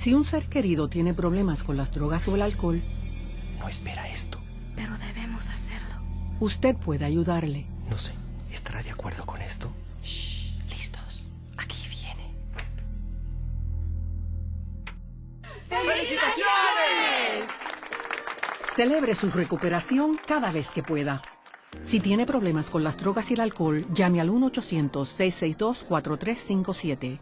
Si un ser querido tiene problemas con las drogas o el alcohol, No espera esto. Pero debemos hacerlo. usted puede ayudarle. No sé. ¿Estará de acuerdo con esto? ¿Listos? Aquí viene. Felicitaciones. Celebre su recuperación cada vez que pueda. Si tiene problemas con las drogas y el alcohol, llame al 1-800-662-4357.